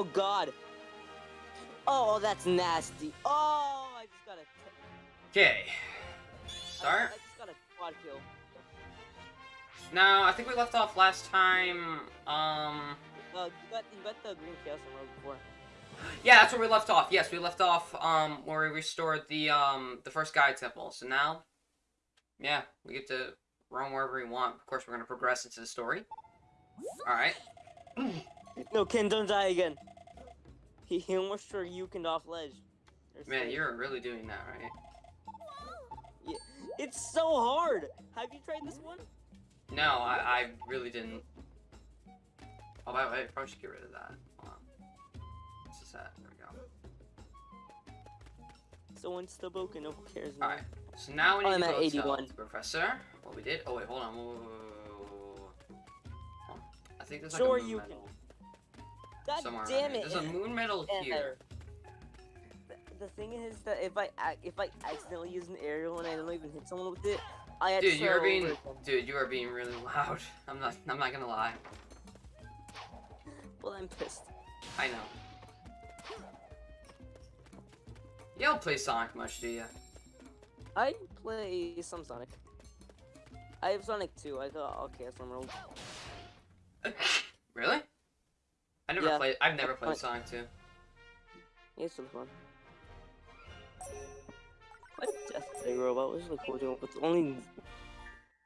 Oh god! Oh, that's nasty. Oh, I just got a. Okay. I- Start. I just got a quad kill. Now, I think we left off last time. Um. Uh, you got you got the green chaos emerald before. Yeah, that's where we left off. Yes, we left off um where we restored the um the first guide temple. So now, yeah, we get to roam wherever we want. Of course, we're gonna progress into the story. All right. No, Ken, don't die again. He, almost Yukin off ledge. Man, you're really doing that, right? Yeah. It's so hard. Have you tried this one? No, I, I really didn't. Oh, by the way, I probably should get rid of that. Hold on. What's this at? There we go. So once the Boken, no one cares. All right. So now we Oh, need I'm to at go 81. tell the professor what we did. Oh wait, hold on. Whoa, whoa, whoa. I think there's like Sure a you medal God somewhere. damn it! There's a moon medal And here. The, the thing is that if I if I accidentally use an aerial and I don't even hit someone with it, I had Dude, to you're being, dude, you are being really loud. I'm not, I'm not gonna lie. Well, I'm pissed. I know. You don't play Sonic much, do you? I play some Sonic. I have Sonic 2. I thought, okay, that's Emerald. really? I never Yeah. played. I've never played. Sonic 2. Yeah, it's really fun. Fight Death Egg Robot was really cool doing, but only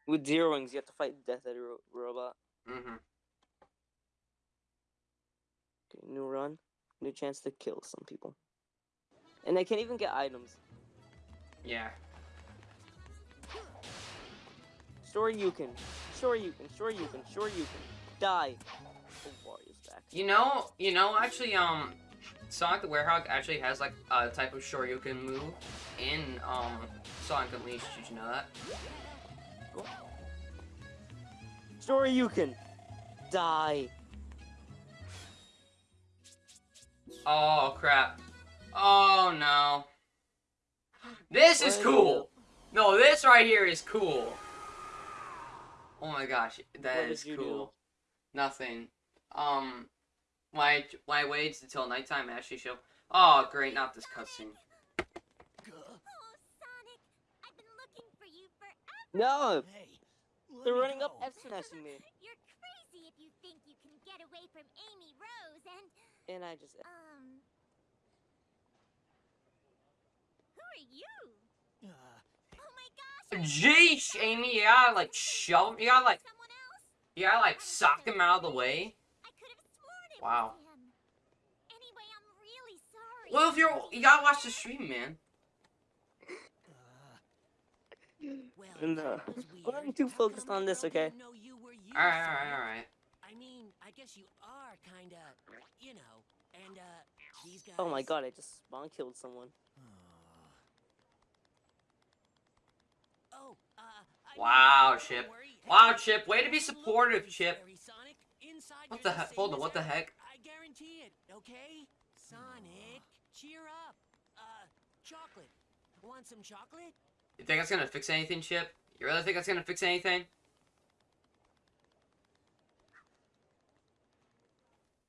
with zero wings you have to fight Death Egg Ro- Robot. Mm-hmm. Okay, new run, new chance to kill some people, and I can't even get items. Yeah. Sure you can, sure you can, sure you can, sure you can. Die. Oh, back. You know, you know, actually, um, Sonic the Werehog actually has like a type of Shoryuken move in um Sonic Unleashed. Did you know that? Can. Die. Oh crap! Oh no! This is cool. No, this right here is cool. Oh my gosh, that is What is did you cool. Nothing. Um, why why waits until nighttime actually show? Oh great, not this cutscene. Oh, Sonic, I've been looking for you forever. No, Hey, they're running up go. F smashing me, You're crazy if you think you can get away from Amy Rose and, and I just. um... Who are you? Uh, Oh my gosh! Jeez, Amy, yeah, gotta like shove, you gotta like, Someone else? you like sock him out of the way. I could have sworn it Wow. Anyway, I'm really sorry. Well, if you're, you gotta watch the stream, man. uh, well, And, uh, well, I'm weird. too focused on this, okay? didn't know you were you, All right, all right, Sonic? all right. I mean, I guess you are kinda, you know, and uh, these guys. Oh my god, I just spawn killed someone. Oh, uh, Wow, Chip. Wow, Chip, way to be supportive, Chip. Fairy Sonic. Inside What the heck? Hold on, what the heck? Guarantee it. Okay, Sonic, cheer up. Uh, chocolate. Want some chocolate? You think that's gonna fix anything, Chip? You really think that's gonna fix anything?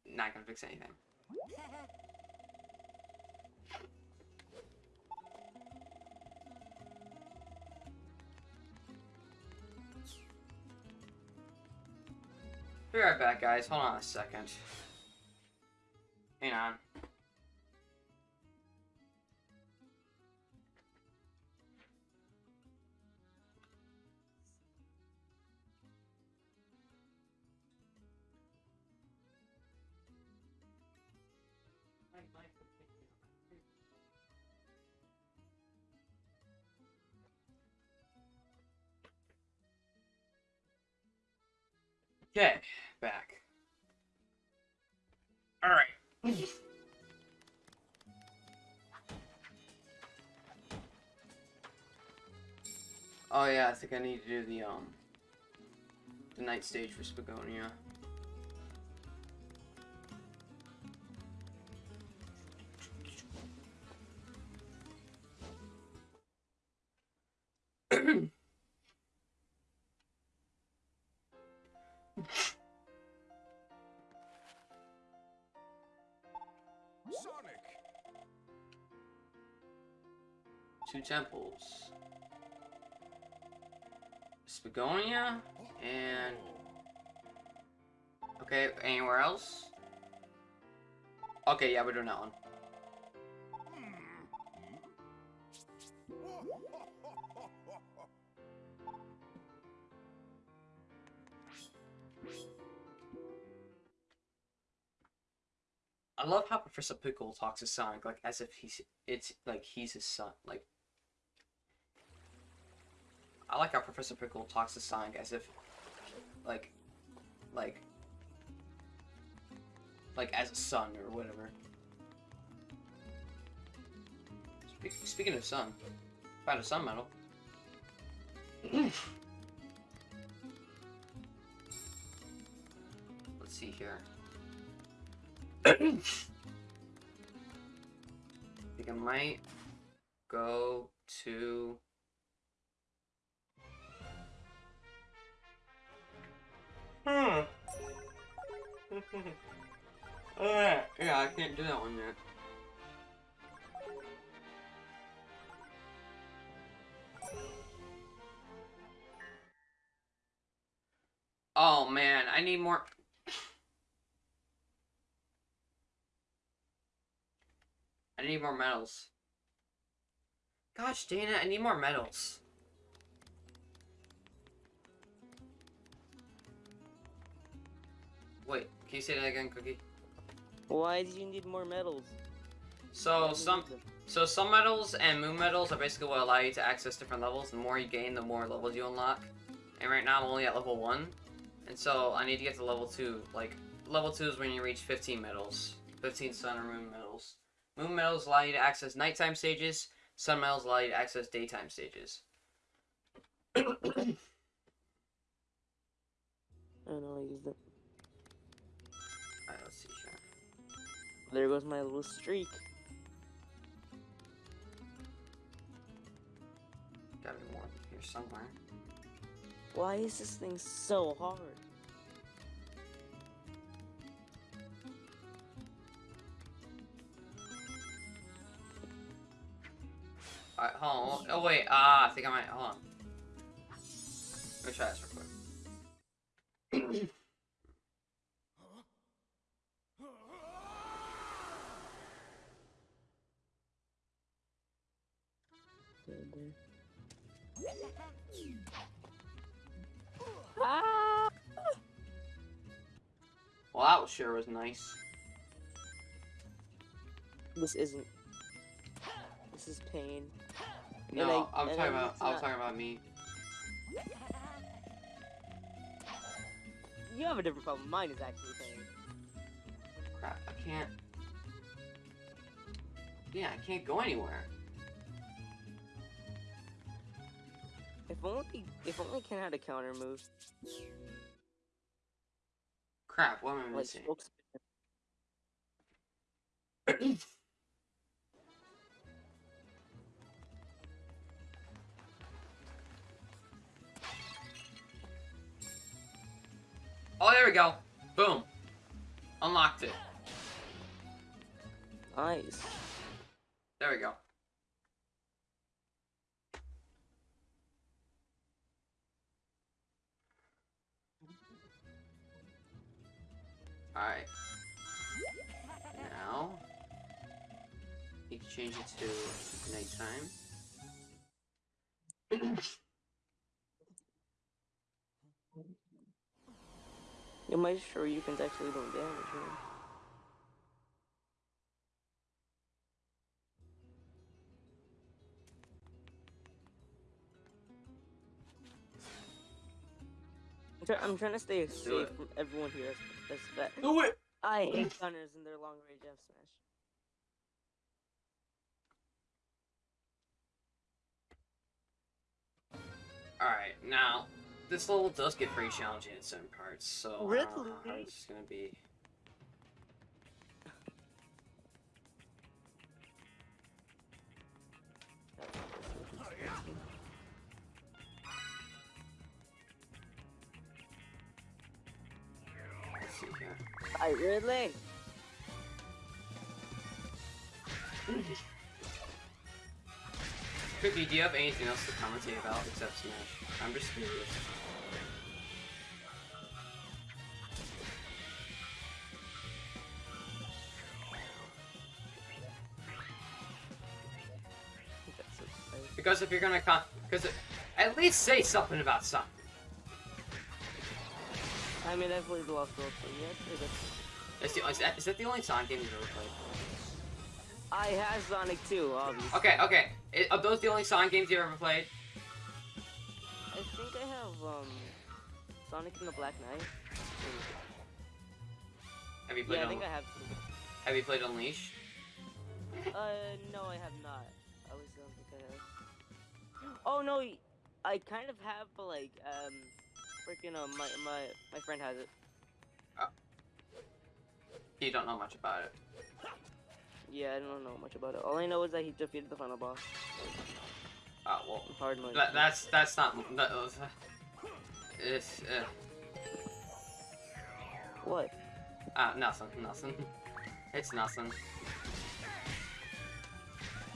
Not gonna fix anything. Be right back, guys. Hold on a second. Hang on. Think I need to do the um the night stage for Spagonia. Sonic! Two temples. Spagonia and okay, anywhere else? Okay, yeah, we're doing that one. I love how Professor Pickle talks to Sonic like as if he's it's like he's his son. Like I like how Professor Pickle talks to Sonic as if like like like as a son or whatever. Spe speaking of sun, found a sun medal. Let's see here. I think I might go to Hmm. uh, yeah, I can't do that one yet. Oh man, I need more. I need more medals. Gosh, Dana, I need more medals. Can you say that again, Cookie? Why do you need more medals? So some so some metals and moon metals are basically what allow you to access different levels. The more you gain, the more levels you unlock. And right now I'm only at level one, and so I need to get to level two. Like level two is when you reach 15 medals, 15 sun or moon medals. Moon medals allow you to access nighttime stages. Sun medals allow you to access daytime stages. I don't know, I used it. There goes my little streak. Gotta be more here somewhere. Why is this thing so hard? Alright, hold on. Oh wait, ah, I think I might. Hold on. Let me try this real quick. Was nice. This isn't. This is pain. No, I- am talking about. I was talking about me. You have a different problem. Mine is actually pain. Crap, I can't. Yeah, I can't go anywhere. If only, if only Ken had a counter move. Crap, what am I missing? Oh, there we go. Boom. Unlocked it. Nice. There we go. Alright. Now, you can change it to nighttime. you might sure you can actually do damage, man. Try- I'm trying to stay safe from everyone here. As, as fat. Do it. I hate gunners and their long range F smash. Alright, now, this level does get pretty challenging in certain parts, so I don't know how it's gonna be. I Ridley. Cookie, do you have anything else to commentate about except Smash? I'm just curious. That's so exciting. Because if you're gonna con- because at least say something about something. I mean, I've played the Lost World, so it's pretty good. Is, the, is, that, is that the only Sonic game you've ever played? I had Sonic 2, obviously. Okay, okay. I- are those the only Sonic games you've ever played? I think I have, um, Sonic and the Black Knight. Have you played? Yeah, I think I have. Have you played Unleash? Uh, no, I have not. I think I have. Oh no, I kind of have, but like, um, freaking, um, my my my friend has it. You don't know much about it. Yeah, I don't know much about it. All I know is that he defeated the final boss. Oh well, Hard mode. that, that's that's not. That, uh, it's uh, What? uh, nothing, nothing. It's nothing.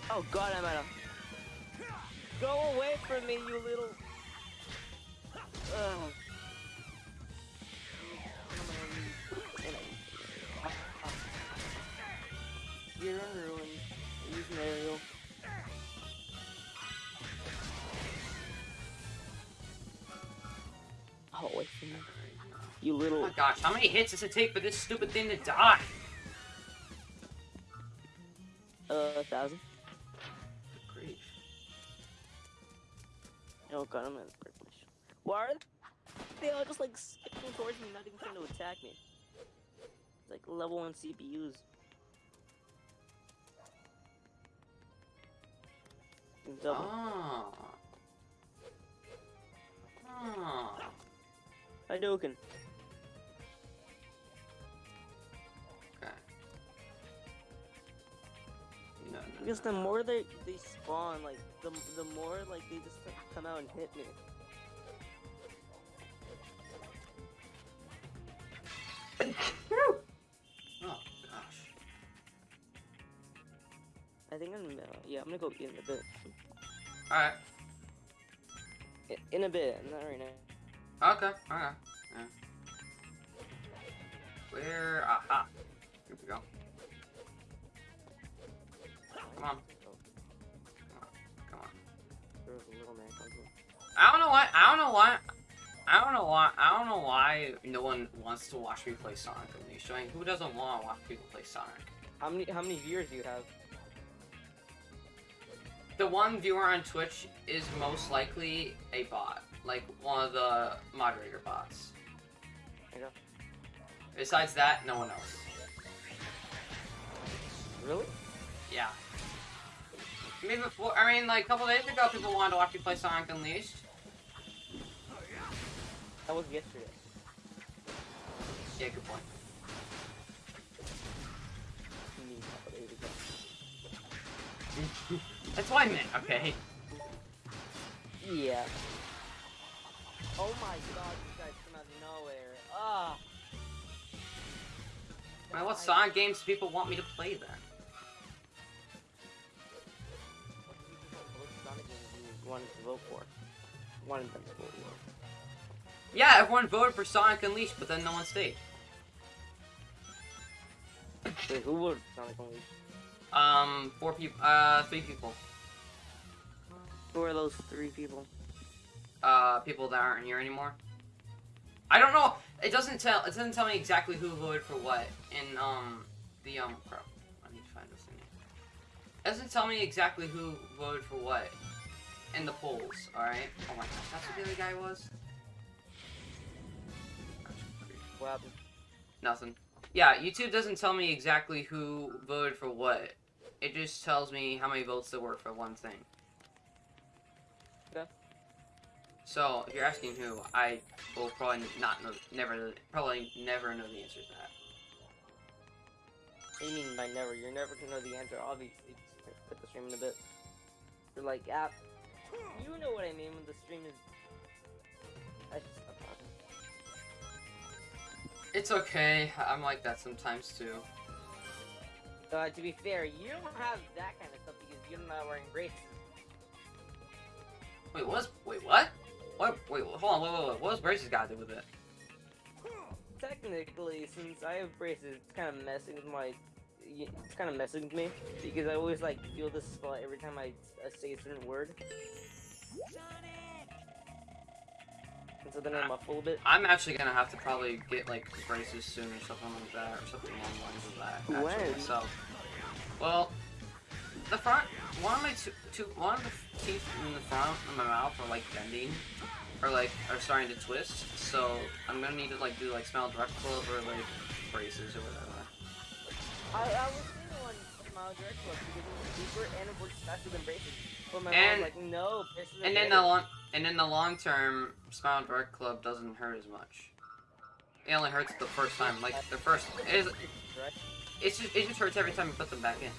Oh God, I'm at a. Go away from me, you little. Ugh. You're unruined. Use an aerial. Oh, away from me. You Oh little. my gosh, how many hits does it take for this stupid thing to die? Uh, a thousand. Grief. Oh god, I'm privilege. Why are they all just like skipping towards me, not even trying to attack me? It's like level one CPUs. Double. Ah. Ah. Oh. Oh. Hadouken. Okay. No, no, Because the more they they spawn, like the the more like they just come out and hit me. Oh gosh. I think I'm uh, yeah, I'm gonna go in a bit. Alright. In a bit, not right now. Okay, okay. Yeah. Where? Aha. Here we go. Come on. Come on. There was a little man. I don't know what. I don't know why. I don't know why. I don't know why no one wants to watch me play Sonic Unleashed. I mean, who doesn't want to watch people play Sonic? How many how many viewers do you have? The one viewer on Twitch is most likely a bot, like one of the moderator bots. Know. Besides that, no one else. Really? Yeah. I mean, before, I mean, like a couple days ago, people wanted to watch me play Sonic Unleashed. That was yesterday. Yeah, good point. You mean a couple days ago. That's what I meant. Okay. Yeah. Oh my god, you guys come out of nowhere. Ah. I what Sonic games do people want me to play then? What Sonic games you wanted to vote for? Wanted them to vote for. Yeah, everyone voted for Sonic Unleashed, but then no one stayed. Wait, who voted for Sonic Unleashed? Um, four people, uh, three people. Who are those three people? Uh, people that aren't here anymore. I don't know. It doesn't tell. It doesn't tell me exactly who voted for what in um the um. Crap. I need to find this thing. It doesn't tell me exactly who voted for what in the polls. All right. Oh my gosh, that's what the other guy was. What happened? Nothing. Yeah, YouTube doesn't tell me exactly who voted for what. It just tells me how many votes there were for one thing. Okay. So, if you're asking who, I will probably not know, never, probably never know the answer to that. What do you mean by never? You're never gonna know the answer, obviously. Just put the stream in a bit. You're like, app. You know what I mean when the stream is. It's okay. I'm like that sometimes too. Uh, to be fair, you don't have that kind of stuff because you're not wearing braces. Wait, what's wait what? What? Wait, hold on. Wait, wait, wait. What does braces got to do with it? Technically, since I have braces, it's kind of messing with my. It's kind of messing with me because I always like feel this spot every time I uh, say a certain word, Sonic! And so then I muffle a bit. I'm actually gonna have to probably get like braces soon or something like that, or something along the lines of that. Actually, When? myself. Well, the front, one of my two, two, one of the teeth in the front of my mouth are like bending, or like are starting to twist. So I'm gonna need to like do like smile direct club or like braces or whatever. I, I was seeing one smile direct club because it was cheaper and it works faster than braces. But my And- mom's like, no, braces And then the better." long, and in the long term, smile direct club doesn't hurt as much. It only hurts the first time, like the first. It is, it's just, it just hurts every time you put them back in.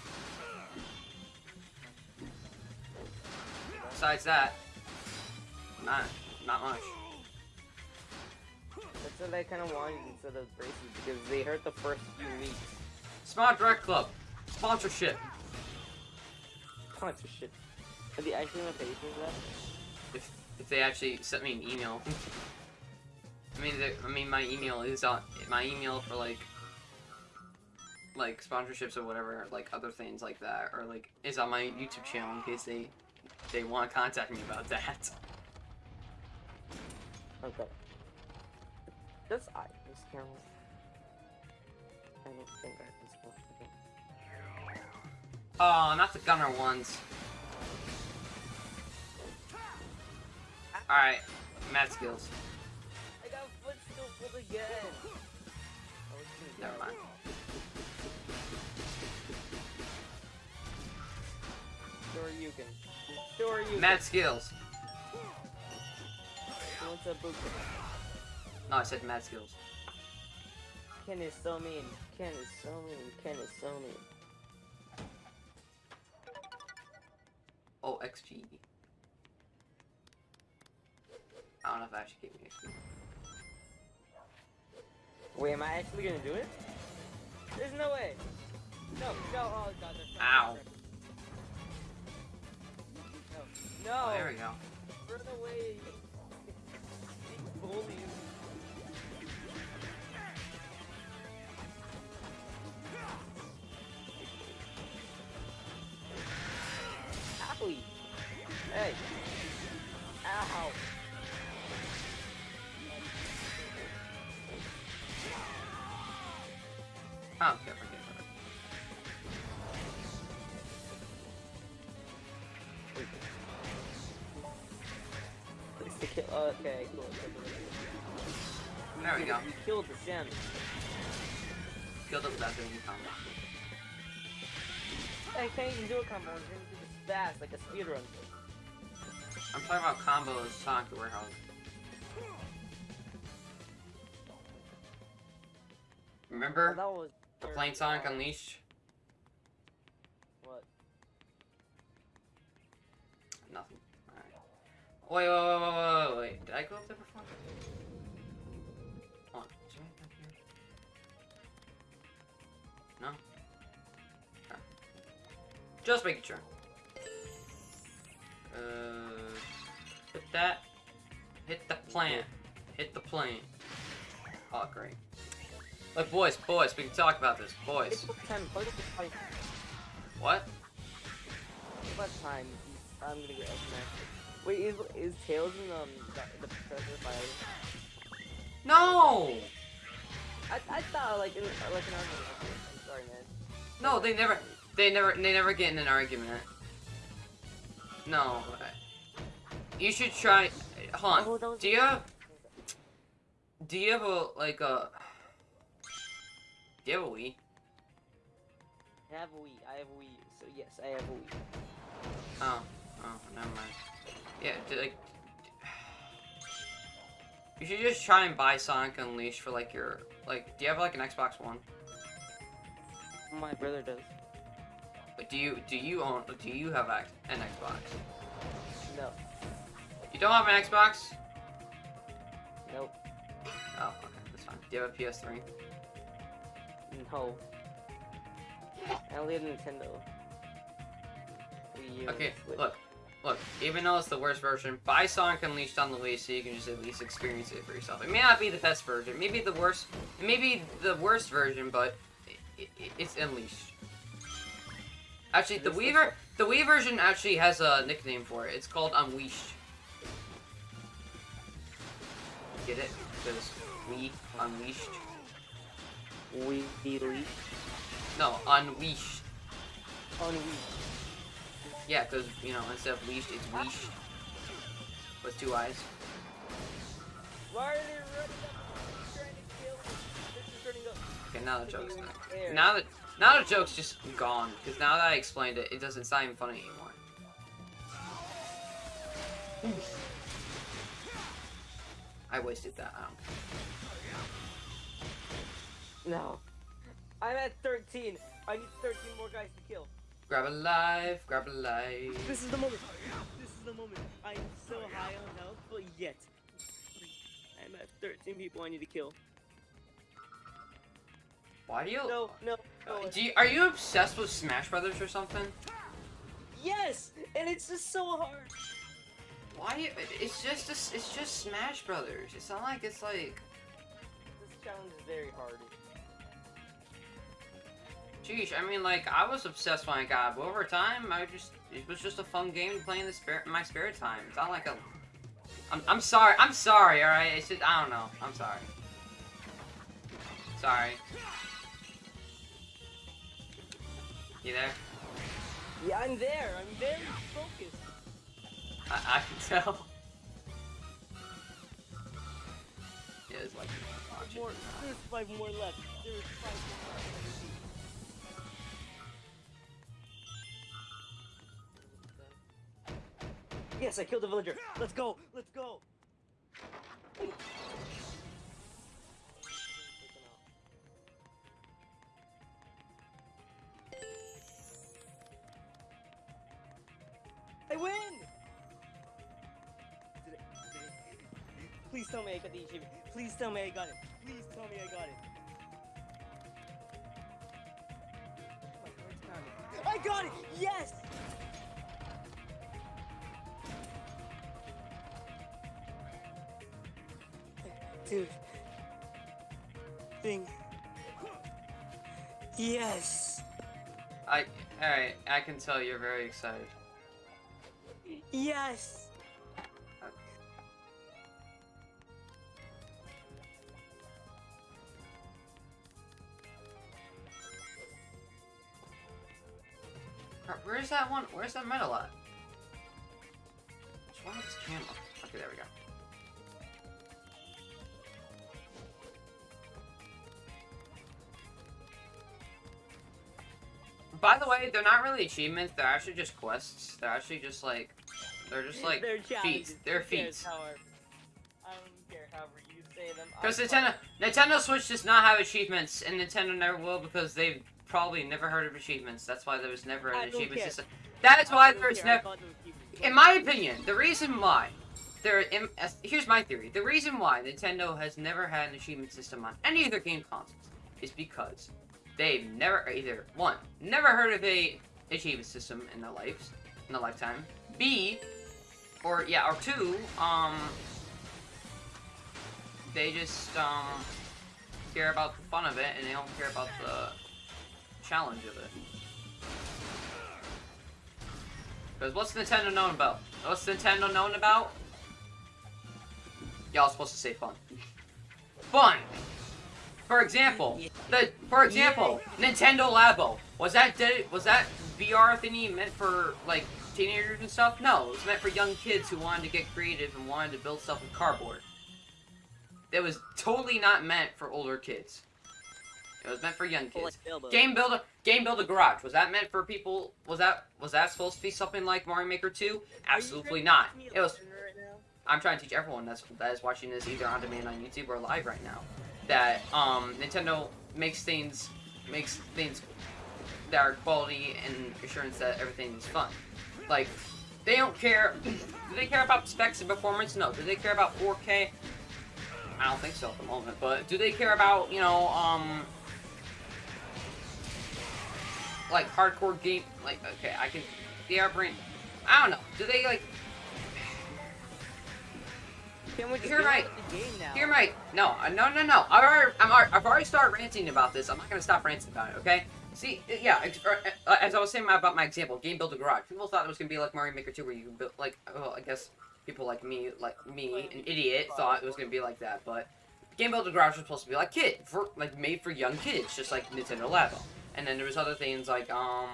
Besides that, not not much. That's what I kind of wanted instead of braces because they hurt the first few weeks. Smile Direct Club sponsorship. Sponsorship. Are they actually gonna pay for that? If if they actually sent me an email. I mean, I mean, my email is on my email for like like sponsorships or whatever, like other things like that, or like is on my YouTube channel in case they they want to contact me about that. Okay. This I this camera. I don't think I this one. Okay. Oh, not the gunner ones. All right, mad skills. I got footstool pulled again. Never mind. Sure you can. Sure you Mad skills. What's up, Book? No, I said mad skills. Ken is so mean. Ken is so mean. Ken is so mean. Oh, XP. I don't know if that actually gave me. Wait, am I actually gonna do it? There's no way. No, no, oh god, there's no. Ow. No, Oh, there we go. Run away. Bullies. Owie. Hey. Ow. It without doing any combo. I can't even do a combo. I'm gonna do this fast, like a speedrun. I'm talking about combos Sonic the Werehog. Remember that was. the playing Sonic Unleashed? What? Nothing. Alright. Wait, wait, wait, wait, wait, wait, wait. Did I go up there before? Just making sure. Uh, hit that. Hit the plant. Hit the plant. Oh, great. Look, boys, boys, we can talk about this. Boys. What? What time? What? What time? I'm gonna get smacked. Wait, is is Tails in um the, the Professor Fire? No! I I thought like in like an. Okay, I'm sorry, man. No, they never, they never, they never get in an argument. No. You should try. Hold on. Oh, Do you have? Do you have a like a? Do you have a Wii? I have a Wii. I have a Wii. So yes, I have a Wii. Oh, oh, never mind. Yeah, d- like, you should just try and buy Sonic Unleashed for like your like. Do you have like an Xbox One? My brother does. Do you do you own do you have an Xbox? No. You don't have an Xbox? Nope. Oh, okay, that's fine. Do you have a PS3? No. I only have Nintendo. Okay, look, look. Even though it's the worst version, buy Sonic Unleashed on the Wii so you can just at least experience it for yourself. It may not be the best version, maybe the worst, it may be the worst version, but it, it, it's Unleashed. Actually, the This Wii ver- the Wii version actually has a nickname for it. It's called Unleashed. Get it? Because Wii Unleashed. Wii Elite No, Unleashed. on Wii. Yeah, because you know instead of leashed, it's leashed with two eyes. Why are they running up? Trying to kill me. They're just up. Okay, now the joke's done. Air. Now that now the joke's just gone because now that I explained it, it doesn't sound even funny anymore. I wasted that. I don't care. No. I'm at 13. I need 13 more guys to kill. Grab a life, grab a life. This is the moment. This is the moment. I'm so high on health, but yet. I'm at 13 people I need to kill. Why do you? No, no, no. Uh, do you, are you obsessed with Smash Brothers or something? Yes! And it's just so hard. Why? do you- It's just a it's just Smash Brothers. It's not like it's like. This challenge is very hard. Geez, I mean, like, I was obsessed when I got it, but over time, I just, it was just a fun game to play in the spare, in my spare time. It's not like a, I'm, I'm sorry, I'm sorry, alright? It's just, I don't know, I'm sorry. Sorry. You there? Yeah, I'm there. I'm very focused. I, I can tell. Yeah, it's like. More, there's five more left. There's five more left. Yes, I killed the villager. Let's go. Let's go. Tell me I got it. Please tell me I got it. My heart's pounding. I got it! Yes! Dude. Thing. Yes! I, alright, I can tell you're very excited. Yes! Where's that one? Where's that medal at? What's wrong with this camera? Okay, there we go. By the way, they're not really achievements. They're actually just quests. They're actually just like, they're just like They're feats. They're Who feats. however- I don't care however you say them. Because Nintendo, Nintendo Switch does not have achievements, and Nintendo never will because they've probably never heard of achievements. That's why there was never an achievement system. That's why there's never. got no achievements. In my opinion, the reason why there, in, here's my theory. The reason why Nintendo has never had an achievement system on any of their game consoles is because they've never either one never heard of a achievement system in their lives in their lifetime. B, or yeah, or two, um, they just um care about the fun of it and they don't care about the challenge of it. Because what's Nintendo known about? What's Nintendo known about? Y'all supposed to say fun. Fun! For example, the for example, Nintendo Labo. Was that did was that VR thingy meant for like teenagers and stuff? No, it was meant for young kids who wanted to get creative and wanted to build stuff with cardboard. It was totally not meant for older kids. It was meant for young kids. Game Builder, Game Builder Garage. Was that meant for people? Was that was that supposed to be something like Mario Maker 2? Absolutely not. It was. lesson right now? I'm trying to teach everyone that's that is watching this either on demand on YouTube or live right now that um Nintendo makes things makes things that are quality and assurance that everything is fun. Like they don't care. Do they care about specs and performance? No. Do they care about 4K? I don't think so at the moment. But do they care about you know um like hardcore game? Like okay, I can. The airbrain. I don't know. Do they like? Can we just You're right. on with the? Hear my no, uh, no, no, no. I've already, I'm, already- I've already started ranting about this. I'm not gonna stop ranting about it. Okay? See, uh, yeah. uh, As I was saying about my example, Game Builder Garage. People thought it was gonna be like Mario Maker 2, where you can build like, well, I guess people like me, like me, an idiot, thought it was gonna be like that. But Game Builder Garage was supposed to be like kid, for like made for young kids, just like Nintendo Labo. And then there was other things like um.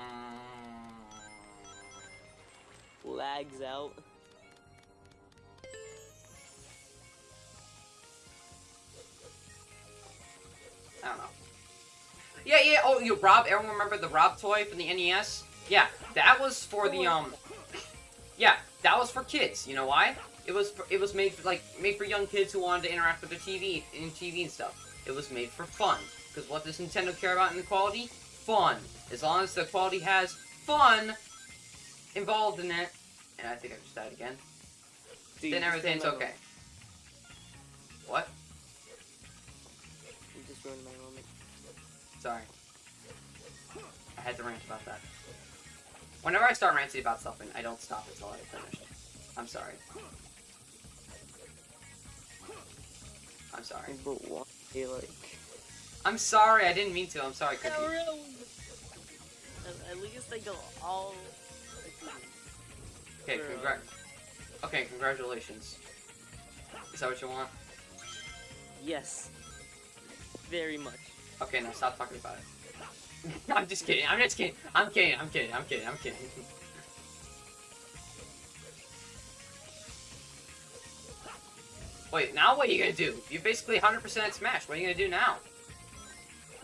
Lags out. I don't know. Yeah, yeah. Oh, you Rob. Everyone remember the Rob toy from the NES? Yeah, that was for the um. Yeah, that was for kids. You know why? It was for, it was made for, like made for young kids who wanted to interact with the TV and TV and stuff. It was made for fun. Because what does Nintendo care about in the quality? Fun. As long as the quality has fun involved in it, and I think I just died again. Dude, then everything's okay. What? You just ruined my moment. Sorry. I had to rant about that. Whenever I start ranting about something, I don't stop until I finish. I'm sorry. I'm sorry. But what? why? Like. I'm sorry, I didn't mean to. I'm sorry, Cookie. At, at least they go all. Okay, for, congrat. um, Okay, congratulations. Is that what you want? Yes. Very much. Okay, now stop talking about it. I'm just kidding. I'm just kidding. I'm kidding. I'm kidding. I'm kidding. I'm kidding. Wait, now what are you gonna do? You're basically 100% Smash. What are you gonna do now?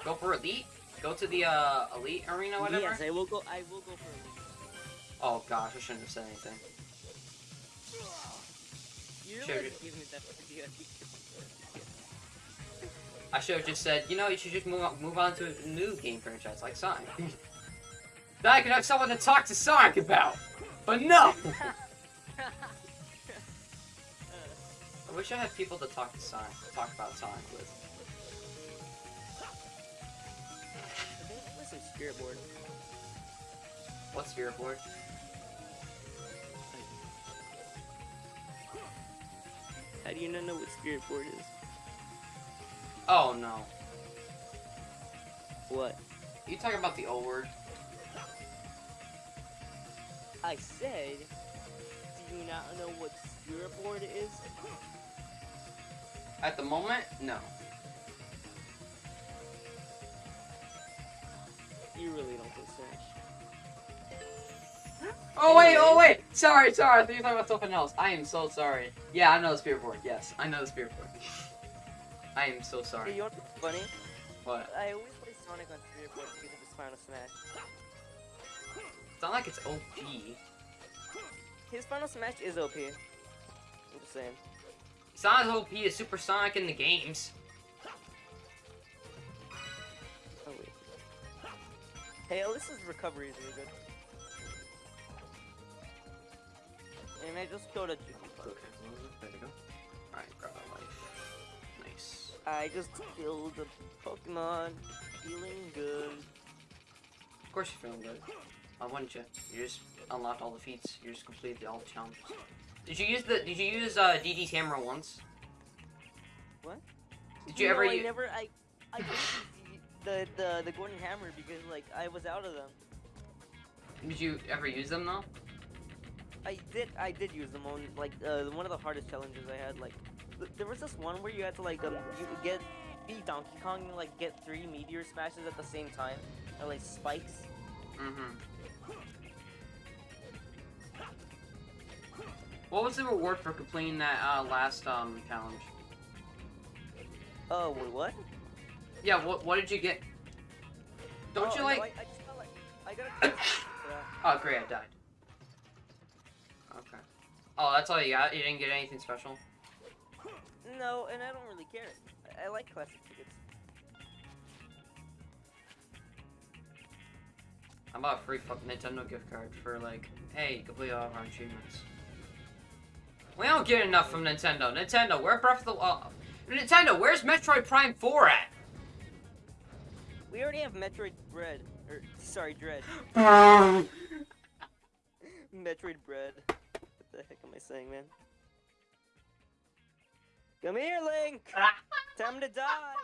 Go for Elite? Go to the uh, Elite Arena, whatever? Yes, I will go. I will go for lead. Oh gosh, I shouldn't have said anything. You Sure. really give me that idea. I should have just said, you know, you should just move on, move on to a new game franchise like Sonic. then I could have someone to talk to Sonic about. But no! I wish I had people to talk to Sonic, talk about Sonic with. Some spirit board. What Spirit Board? How do you not know what spirit board is? Oh no. What? You talking about the old word? I said. Do you not know what spirit board is? At the moment, no. You really don't play Smash. Oh wait, oh wait! Sorry, sorry, I thought you were talking about something else. I am so sorry. Yeah, I know the Spirit Board, yes. I know the Spirit Board. I am so Hey, sorry. you know what's funny? What? I always play Sonic on spirit board because of his Final Smash. It's not like it's OP. His Final Smash is OP. I'm just saying. It's not as OP as Super Sonic in the games. Hey, Alyssa's recovery is really good. And I just killed a. Okay, There we go. Alright, grab my life. Nice. I just killed a Pokemon. Feeling good. Of course you're feeling good. Why wouldn't you? You just unlocked all the feats. You just completed all the challenges. Did you use the? Did you use uh, DD's hammer once? What? Did you no, ever? I never. I. I the the the Gordon Hammer because like I was out of them. Did you ever use them though? I did. I did use them on like uh, one of the hardest challenges I had. Like, th- there was this one where you had to like um you get be Donkey Kong and like get three meteor smashes at the same time, or like spikes. Mm-hmm. What was the reward for completing that uh, last um challenge? Oh wait, what? Yeah, what what did you get? Don't Oh, you no, like? I, I just felt like I got a. yeah. Oh, great, I died. Okay. Oh, that's all you got? You didn't get anything special? No, and I don't really care. I, I like classic tickets. I bought a free fucking Nintendo gift card for like, hey, complete all of our achievements. We don't get enough from Nintendo. Nintendo, where Breath of the Wild? Nintendo, where's Metroid Prime 4 at? We already have Metroid Bread. Or, sorry, Dread. Metroid Bread. What the heck am I saying, man? Come here, Link! Time to die!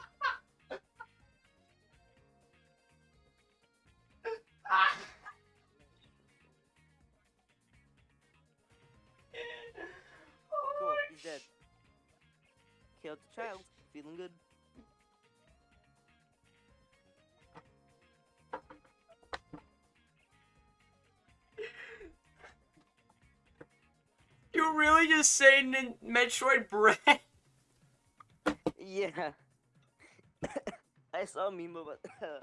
Cool, he's dead. Killed the child. Feeling good. You really just saying Metroid Bread? Yeah. I saw a meme about,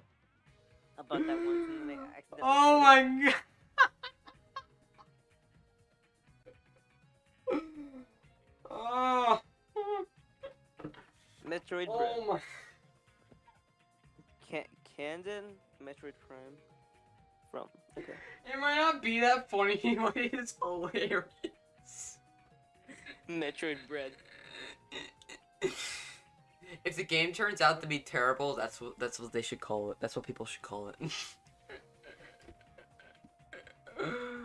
about that once and then I accidentally. Oh my god. oh. Metroid oh my. Can- Candon Metroid Prime. From. Okay. It might not be that funny, but it's hilarious. Metroid Bread. If the game turns out to be terrible, that's what that's what they should call it. That's what people should call it.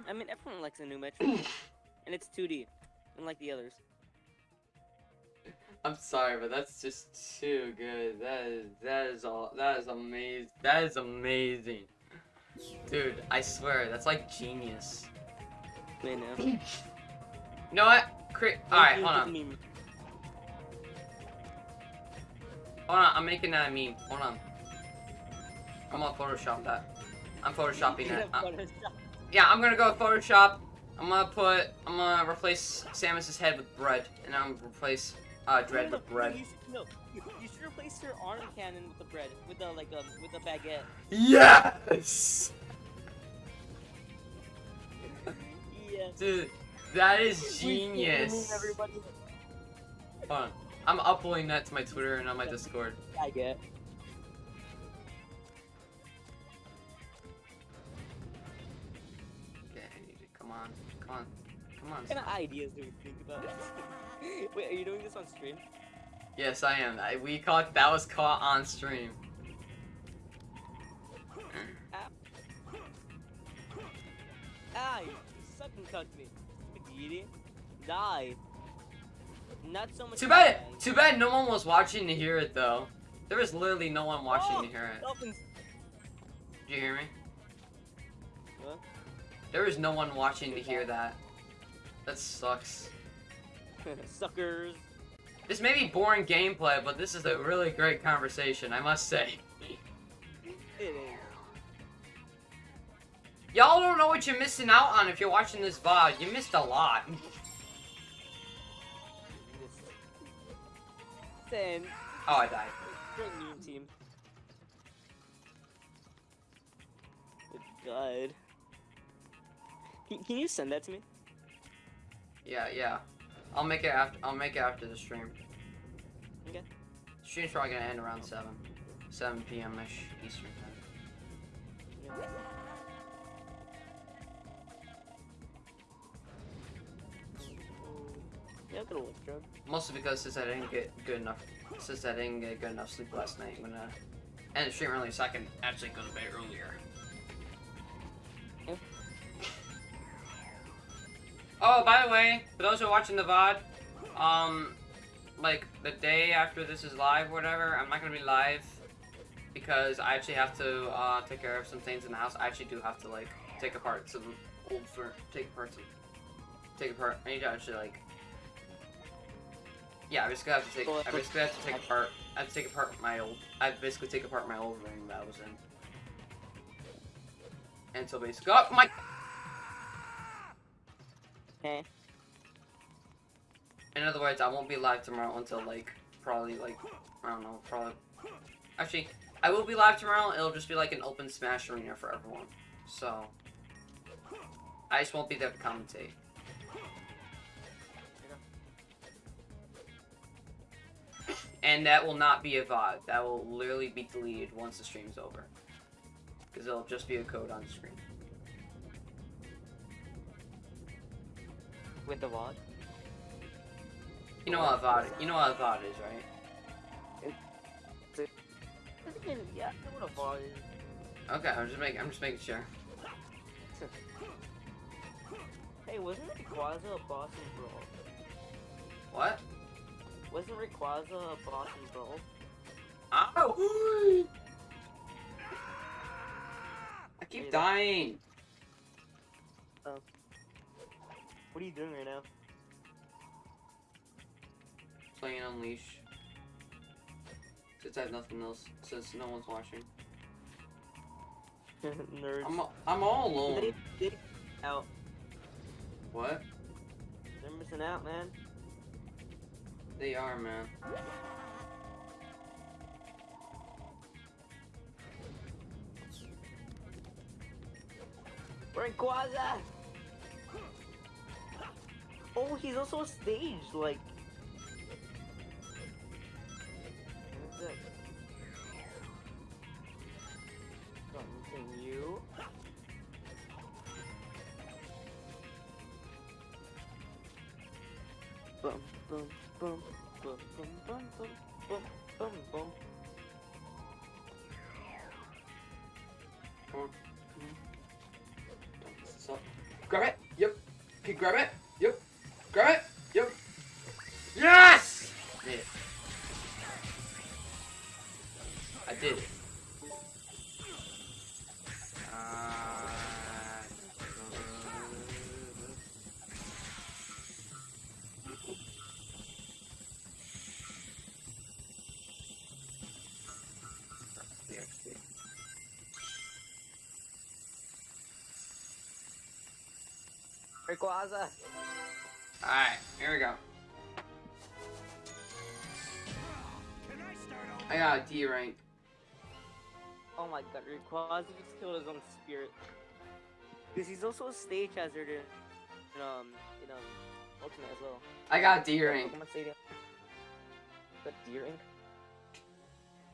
I mean, everyone likes a new Metroid. and it's 2D. Unlike the others. I'm sorry, but that's just too good. That is that is all that is amazing. That is amazing. Dude, I swear, that's like genius. I know. You know what? Alright, hold on. Hold on, I'm making that meme. Hold on. I'm gonna Photoshop that. I'm photoshopping that. Uh, Photoshop. yeah, I'm gonna go Photoshop. I'm gonna put. I'm gonna replace Samus's head with bread, and I'm gonna replace uh, Dread No, no, with bread. You should, no, you, you should replace your arm cannon with the bread, with the like um, with the baguette. Yes, Yes. dude, that is We can't remove genius. Hold on, I'm uploading that to my Twitter and on my Discord. baguette. Yeah, I need it. Come on, come on, come on. What kind of ideas do we think about? Wait, are you doing this on stream? Yes, I am. I, we caught that was caught on stream. Ah, you sucking cucked me. Die. Not so much. Too bad. Too bad no one was watching to hear it though. There was literally no one watching Oh, to hear it. Dolphins. Did you hear me? What? There was no one watching to hear that. That sucks. Suckers. This may be boring gameplay, but this is a really great conversation, I must say. It is. Y'all don't know what you're missing out on if you're watching this VOD. You missed a lot. Then, Oh, I died. great new team. Good God. Can, can you send that to me? Yeah, yeah. I'll make it after. I'll make it after the stream. Okay. Stream's probably gonna end around seven, seven p.m. ish Eastern time. Yeah. Yeah, drug. Mostly because since I didn't get good enough, since I didn't get good enough sleep last night, I'm gonna end the stream early so I can actually go to bed earlier. Yeah. Oh, by the way, for those who are watching the VOD, um, like the day after this is live, or whatever, I'm not gonna be live because I actually have to uh, take care of some things in the house. I actually do have to like take apart some old for take apart some take apart. I need to actually like yeah. I'm just gonna have to take. I'm just gonna have to take apart. I have to take apart my old. I basically take apart my old ring that I was in. And so basically, oh my. Okay. In other words, I won't be live tomorrow until like probably like I don't know, probably. Actually, I will be live tomorrow. It'll just be like an open Smash arena for everyone. So I just won't be there to commentate. And that will not be a VOD. That will literally be deleted once the stream's over. Because it'll just be a code on the screen. With the VOD? You know what a VOD you know what a VOD is, right? Yeah, I know what a VOD is. Okay, I'm just making I'm just making sure. Hey, wasn't it Rayquaza a boss in Brawl? What? Wasn't Rayquaza a boss in Brawl? Ow! I keep Hey, dying. Oh. What are you doing right now? Playing Unleash. Since I have nothing else, since no one's watching. Nerds. I'm I'm all alone. They, they out. What? They're missing out, man. They are, man. Rayquaza! Oh, he's also a stage, like. What is it? Something you. Bum bum bum bum bum bum. Come on. So, grab it. Yep. Okay, grab it. Rayquaza! Alright, here we go. I start over? I got a D rank. Oh my god, Rayquaza just killed his own spirit. Because he's also a stage hazard in, in um, in um, Ultimate as well. I got D rank. Got D rank?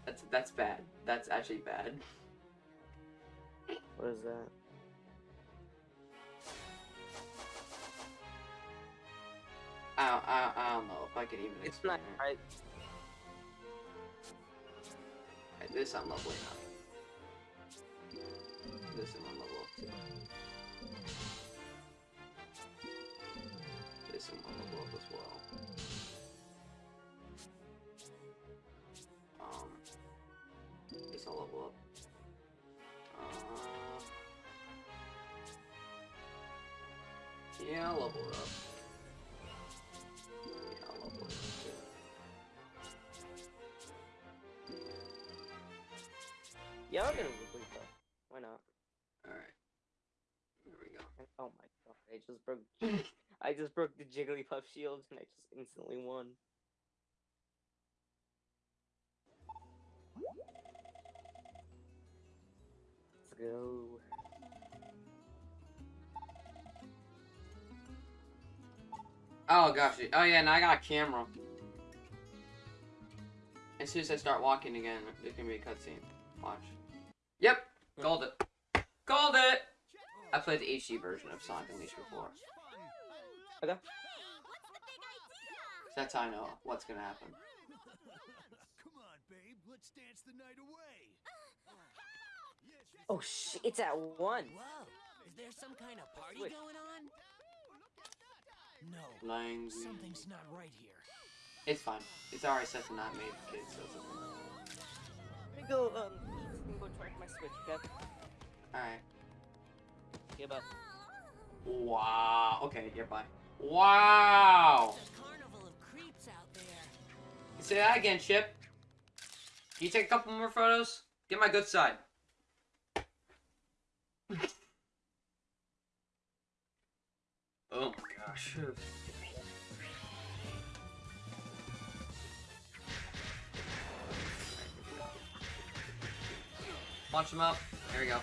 That's that's bad. That's actually bad. What is that? I don't, I, I don't know if I could even. It's not explain right. it. This I'm leveling up. This I'm on level up too. This I'm on level up as well. Um, this I'll level up. Uh, yeah, I'll level it up. Yeah, I'm gonna complete that. Why not? Alright. There we go. Oh my god, I just broke. I just broke the Jigglypuff shield and I just instantly won. Let's go. Oh gosh. Oh yeah, now I got a camera. As soon as I start walking again, there's gonna be a cutscene. Watch. Yep, called it. Called it. I played the HD version of Sonic Unleashed before. Okay. The big idea? That's how I know what's gonna happen. Come on, babe. Let's dance the night away. Yes, yes, Oh shit, it's at one. Whoa, is there some kind of party Wait. going on? No, Lang. something's not right here. It's fine. It's already set to not made for kids, so it's okay. Let me go. Um, let me go charge my switch. Okay. Alright. Give up. Wow. Okay, yeah, bye. Wow. There's a carnival of creeps out there. Say that again, Chip. Can you take a couple more photos? Get my good side. oh my gosh. Launch him up. There we go.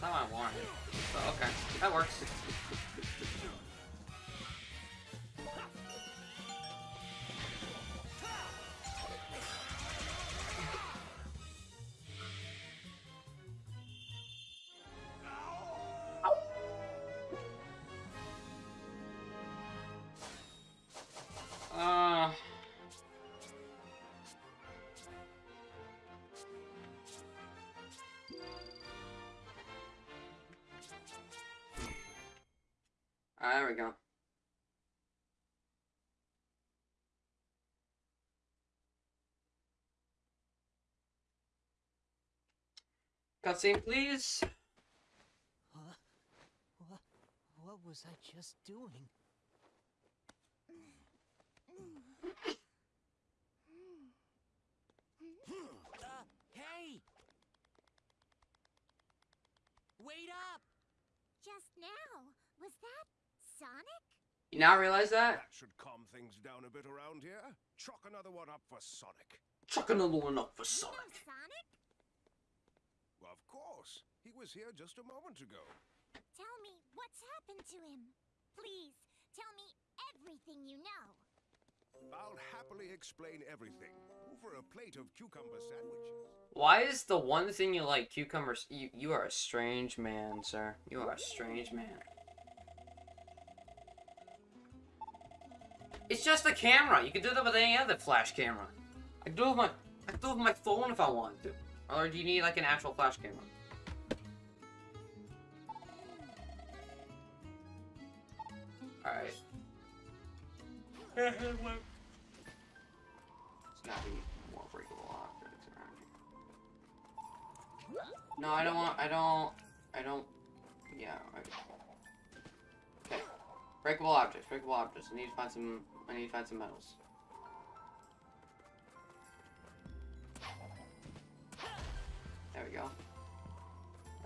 Not what I wanted. But okay, that works. We go. Cutscene, please. What, what was I just doing? Uh, hey! Wait up! Just now. Was that Sonic? You now realize that? That should calm things down a bit around here. Chuck another one up for Sonic. Chuck another one up for You know Sonic. Sonic? Of course. He was here just a moment ago. Tell me what's happened to him. Please, tell me everything you know. I'll happily explain everything over a plate of cucumber sandwiches. Why is the one thing you like cucumbers? You, you are a strange man, sir. You are a strange man. It's just a camera. You can do that with any other flash camera. I can do it with my I can do it with my phone if I wanted to. Or do you need like an actual flash camera? Alright. No, I don't want. I don't. I don't. Yeah. I, okay. Breakable objects. Breakable objects. I need to find some. I need to find some metals. There we go.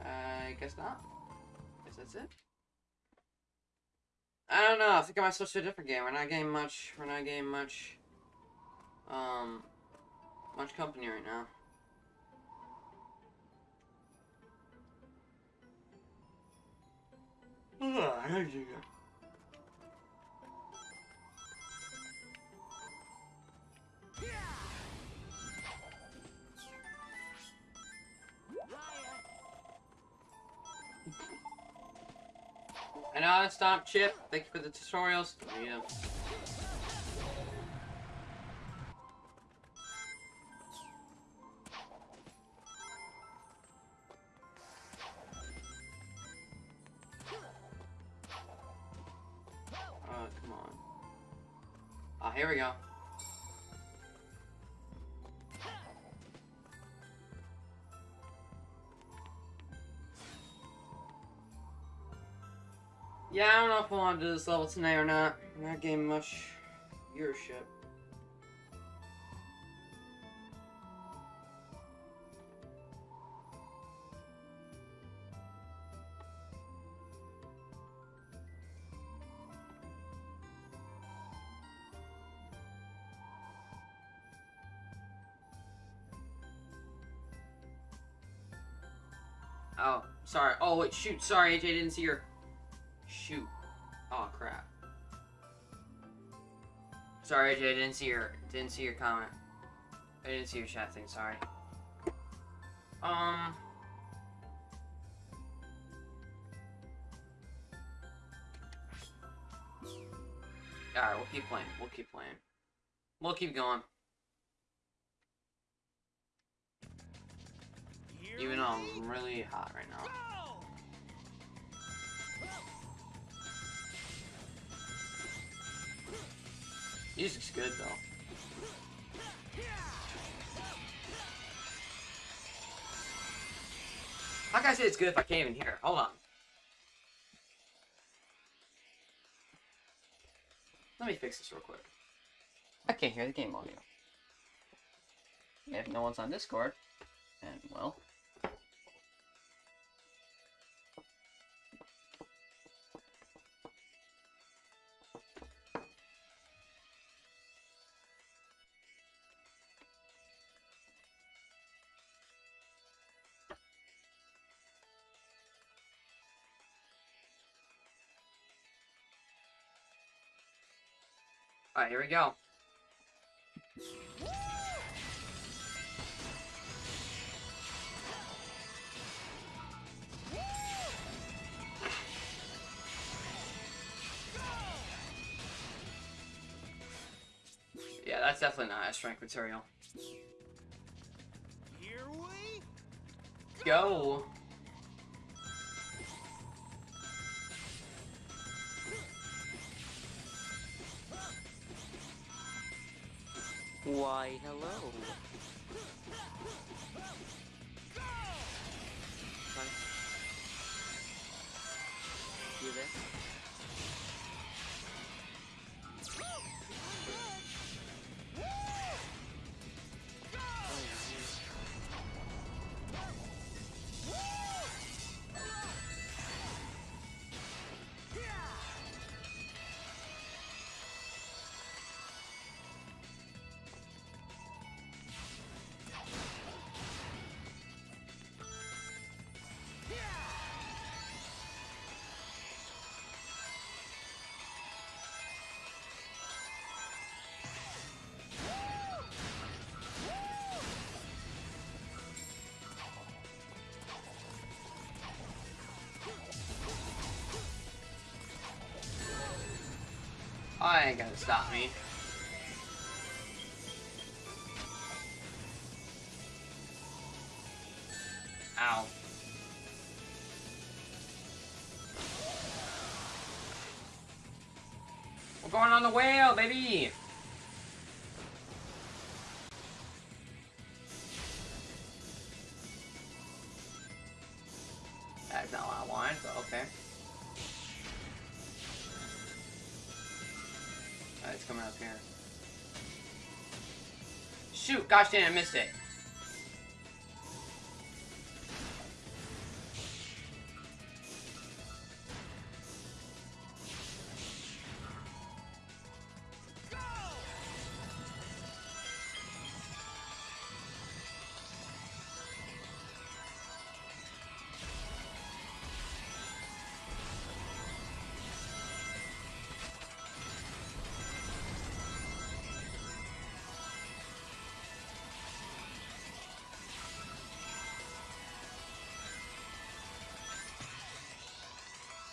I guess not. I Guess that's it. I don't know. I think I might switch to a different game. We're not getting much. We're not getting much. Um, much company right now. I know how uh, to stop Chip. Thank you for the tutorials. Yeah. I want to this level tonight or not. I'm not getting much viewership. Oh, sorry. Oh, wait, shoot. Sorry, AJ, didn't see your... Shoot. Oh, crap. Sorry, AJ, I didn't see your... Didn't see your comment. I didn't see your chat thing, sorry. Um... Alright, we'll keep playing. We'll keep playing. We'll keep going. Even though I'm really hot right now. Music's good though. How can I say it's good if I can't even hear? Hold on. Let me fix this real quick. I can't hear the game audio. If no one's on Discord, and well. Alright, here we go. Yeah, that's definitely not a strength material. Here we Go! Why, hello. You there? I ain't gonna stop me. Ow. We're going on the whale, baby! Shoot! Gosh dang, I missed it.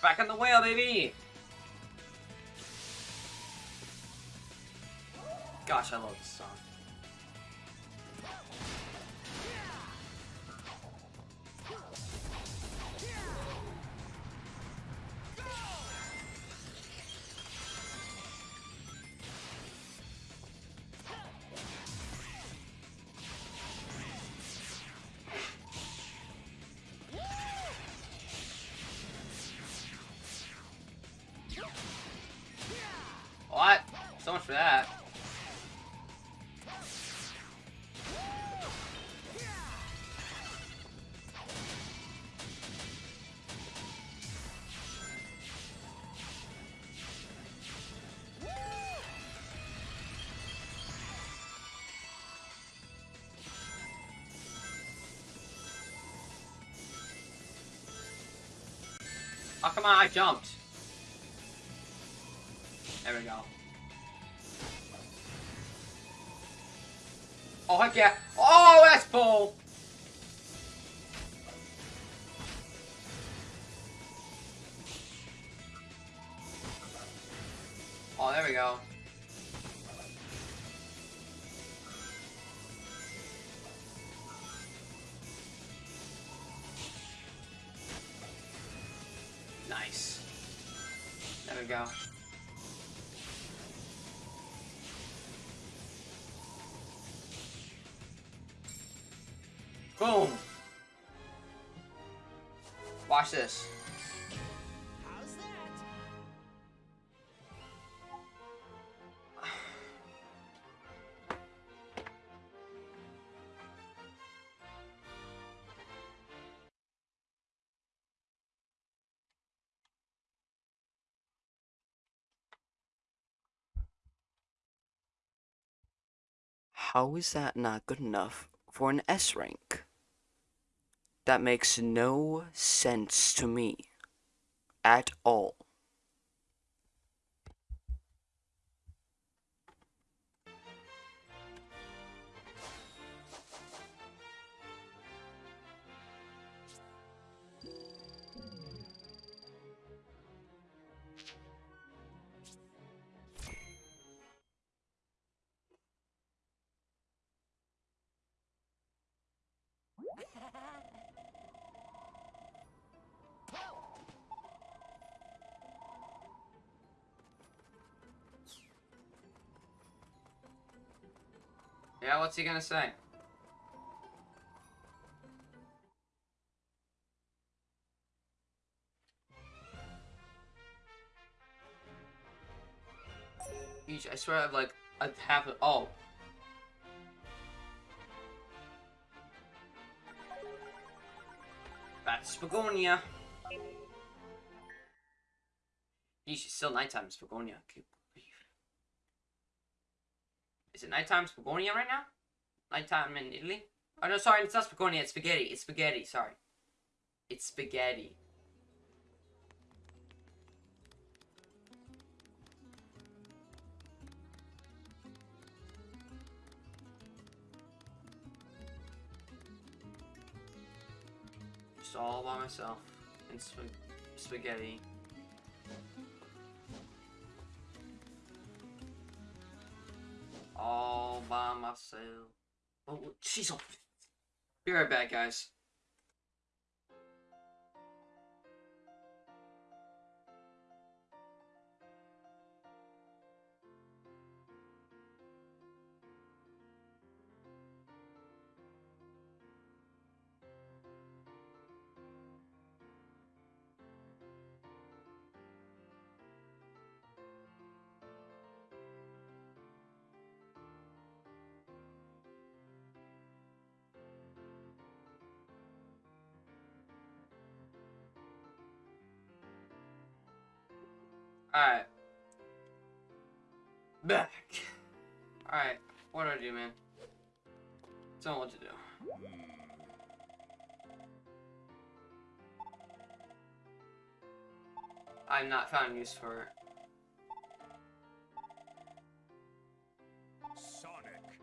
Back on the whale, baby! Gosh, I love this song. Oh, come on, I jumped. There we go. Oh, heck yeah. Oh, that's bull. We go. Boom. Watch this. How is that not good enough for an S rank? That makes no sense to me. At all. Yeah, what's he gonna say? I swear I've like, I've happened. Oh, Back Spagonia. Yeesh, it's still nighttime in Spagonia. Is it nighttime Spagonia right now? Nighttime in Italy? Oh no, sorry, it's not Spagonia, it's spaghetti. It's spaghetti, sorry. It's spaghetti. Just all by myself in sp spaghetti. All by myself. Oh, she's all. Be right back, guys. Alright. Back. Alright, what do I do, man? Tell me what to do. I've not found use for it. Sonic.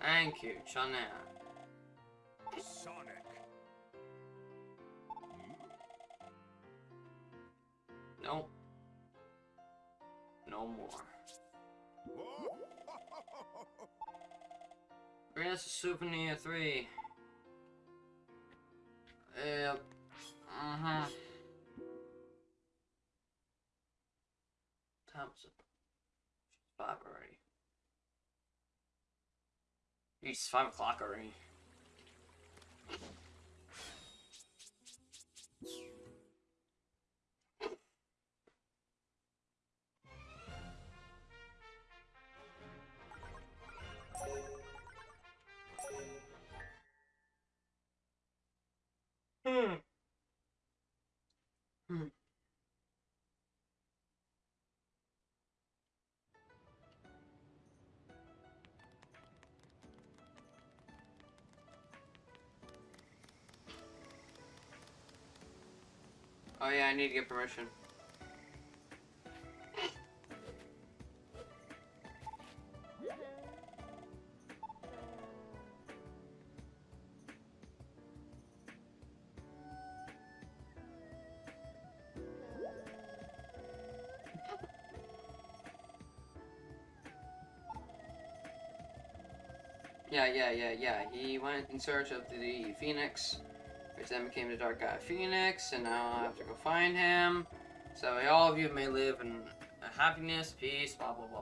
Thank you, Chanel. Sonic. Nope. No more. Bring us a souvenir three. Yep. Uh-huh. Time's up. Five already. It's five o'clock already. Oh yeah, I need to get permission. Yeah, yeah, yeah, yeah. He went in search of the Phoenix, which then became the Dark Gaia Phoenix, and now I have to go find him. So all of you may live in happiness, peace, blah, blah, blah,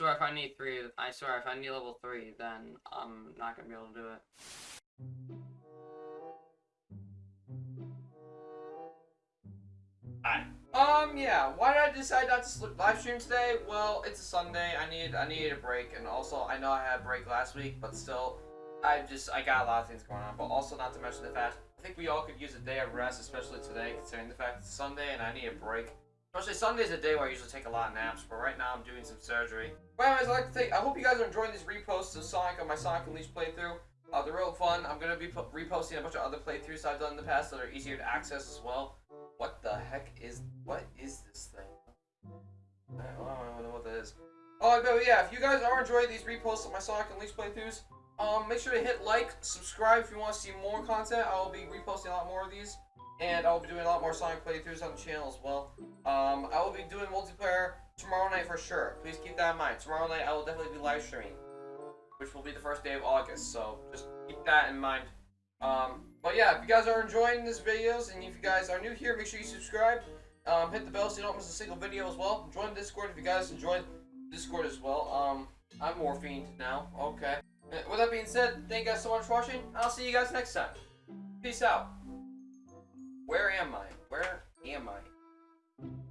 swear if I need three, I swear if I need level three, then I'm not gonna be able to do it. Alright. Um, yeah, why did I decide not to live stream today? Well, it's a Sunday, I need I needed a break, and also, I know I had a break last week, but still, I just, I got a lot of things going on, but also not to mention the fact, I think we all could use a day of rest, especially today, considering the fact it's Sunday and I need a break. Especially Sunday's a day where I usually take a lot of naps, but right now I'm doing some surgery. But anyways, I'd like to take, I hope you guys are enjoying these reposts of Sonic on my Sonic Unleashed playthrough. Uh, they're real fun. I'm going to be reposting a bunch of other playthroughs I've done in the past that are easier to access as well. What the heck is, what is this thing? I don't know what that is. Oh, but yeah, if you guys are enjoying these reposts of my Sonic Unleashed playthroughs, Um, make sure to hit like, subscribe if you want to see more content. I will be reposting a lot more of these, and I will be doing a lot more Sonic playthroughs on the channel as well. Um, I will be doing multiplayer tomorrow night for sure. Please keep that in mind. Tomorrow night I will definitely be live streaming, which will be the first day of August. So just keep that in mind. Um, but yeah, if you guys are enjoying these videos, and if you guys are new here, make sure you subscribe. Um, hit the bell so you don't miss a single video as well. Join Discord if you guys enjoy Discord as well. Um, I'm Morphine now. Okay. With that being said, thank you guys so much for watching. I'll see you guys next time. Peace out. Where am I? Where am I?